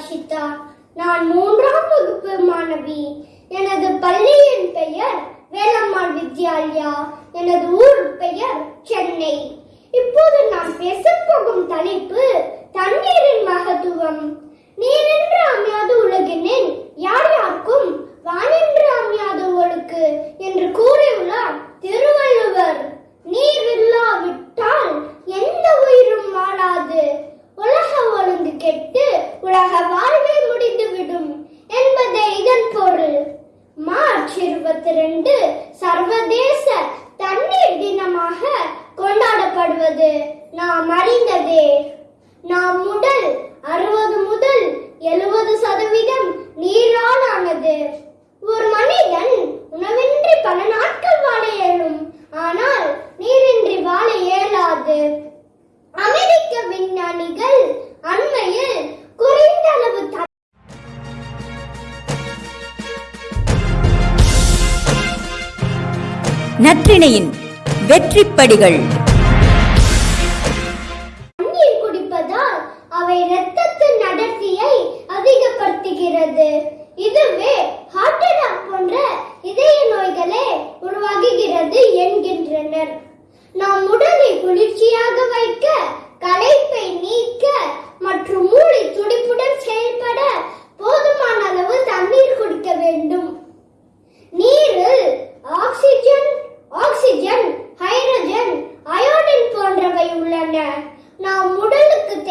ஹர்ஷிதா நான் மூன்றாம் வகுப்பு மாணவி. எனது பள்ளியின் பெயர் வேலம்மாள் வித்யாலயா. எனது ஊர் பெயர் சென்னை. இப்போது நான் பேச போகும் தலைப்பு தண்ணீரின் மகத்துவம். நாம் அறிந்ததே. நாம் உடல் அறுபது முதல் எழுபது சதவீதம் நீரால் ஆனது ஒரு மனிதன் உணவின்றி பல நாட்கள் வாழ இயலும். ஆனால் நீரின்றி வாழ இயலாது. அமெரிக்க விஞ்ஞானிகள் அண்மையில் குறைந்த அளவு நற்றிணையின் வெற்றிப்படிகள்.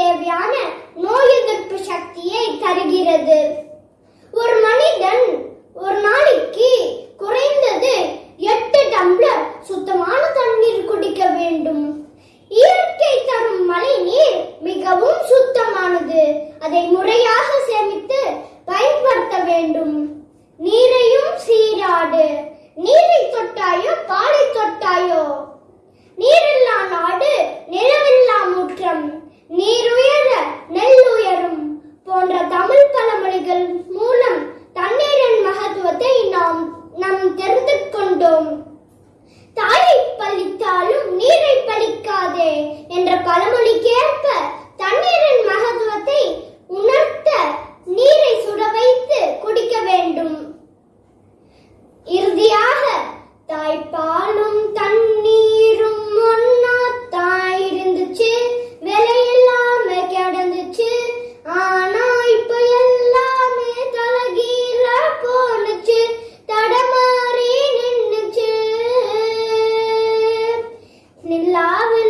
தேவையான நோய் எதிர்ப்பு சக்தியை தருகிறது. ஒரு மனிதன் ஒரு நாளைக்கு குறைந்தது எட்டு டம்ளர் சுத்தமான தண்ணீர் குடிக்க வேண்டும். இயற்கை தரும் மழை நீர் மிகவும் சுத்தமானது. அதை முறையாக சேமித்து பயன்படுத்த வேண்டும். நீரையும் சீராடு. நீர் பழமொழிக்கேற்ப தண்ணீரின் மகத்துவத்தை உணர்த்த நீரை சுட வைத்து குடிக்க வேண்டும். இறுதியாக தாய்ப்பாலும் தண்ணீரும் ஒன்னா தாய் இருந்துச்சு விலையில்லாம கிடந்துச்சு ஆனா இப்ப எல்லாமே தலகீழ போனுச்சு தடமாறி நின்னுச்சு. நில்லாவில்